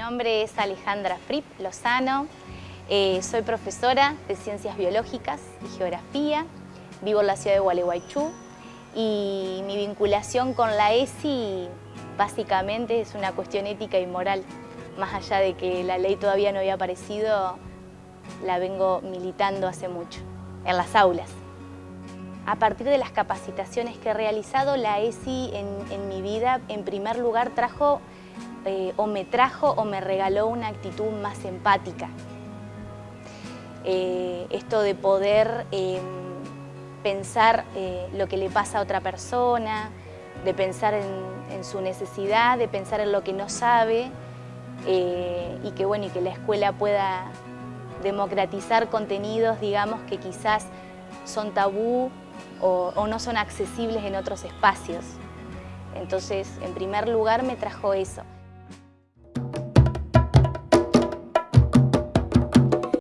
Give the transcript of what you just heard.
nombre es Alejandra Fripp Lozano, eh, soy profesora de Ciencias Biológicas y Geografía, vivo en la ciudad de Gualeguaychú y mi vinculación con la ESI básicamente es una cuestión ética y moral. Más allá de que la ley todavía no había aparecido, la vengo militando hace mucho, en las aulas. A partir de las capacitaciones que he realizado, la ESI en, mi vida, en primer lugar, trajo eh, o me trajo o me regaló una actitud más empática. Eh, esto de poder em, pensar eh, lo que le pasa a otra persona, de pensar en, su necesidad, de pensar en lo que no sabe y que, bueno, y que la escuela pueda democratizar contenidos, digamos, que quizás son tabú o, no son accesibles en otros espacios. Entonces, en primer lugar, me trajo eso.